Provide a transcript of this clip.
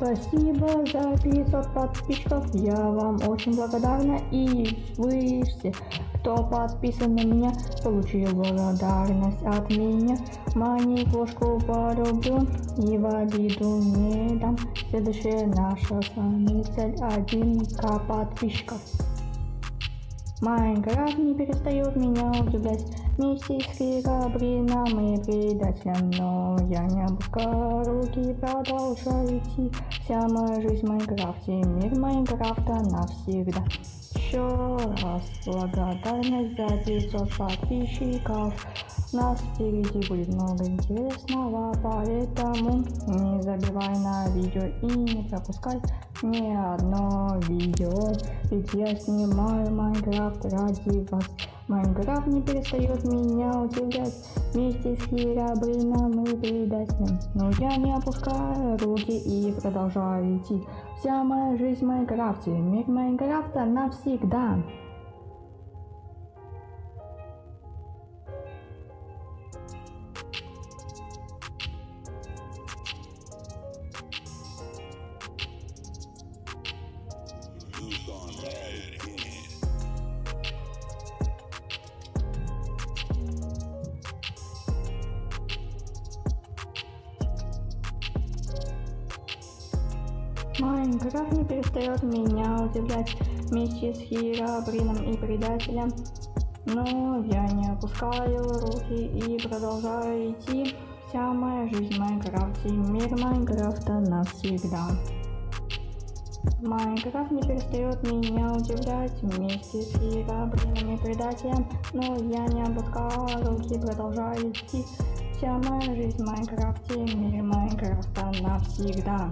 Спасибо за 500 подписчиков, я вам очень благодарна и вы все, кто подписан на меня, получил благодарность от меня. Мани кошку полюблю и в обиду не дам. Следующая наша с вами цель 1к подписчиков. Майнкрафт не перестает меня удивлять Вместе с Херабрином и предателем Но я не опускаю руки продолжаю идти Вся моя жизнь в Майнкрафте, мир Майнкрафта навсегда. Еще раз благодарность за 500 подписчиков. Нас впереди будет много интересного, поэтому не забивай на видео и не пропускай ни одно видео, ведь я снимаю Майнкрафт ради вас. Майнкрафт не перестает меня удивлять вместе с Херабрином и предателем. Но я не опускаю руки и продолжаю идти. Вся моя жизнь в Майнкрафте, мир Майнкрафта навсегда. Майнкрафт не перестает меня удивлять вместе с Херобрином и предателем. Но я не опускаю руки и продолжаю идти. Вся моя жизнь в Майнкрафте, мир Майнкрафта навсегда. Майнкрафт не перестает меня удивлять вместе с Херобрином и предателем. Но я не опускаю руки продолжаю идти. Вся моя жизнь в Майнкрафте, мир Майнкрафта навсегда.